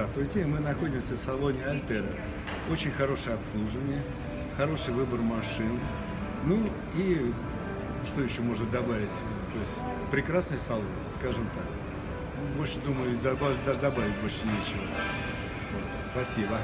Здравствуйте, мы находимся в салоне Альтера. Очень хорошее обслуживание, хороший выбор машин. Ну и что еще можно добавить? То есть прекрасный салон, скажем так. Больше, думаю, добавить, даже добавить больше нечего. Вот, спасибо.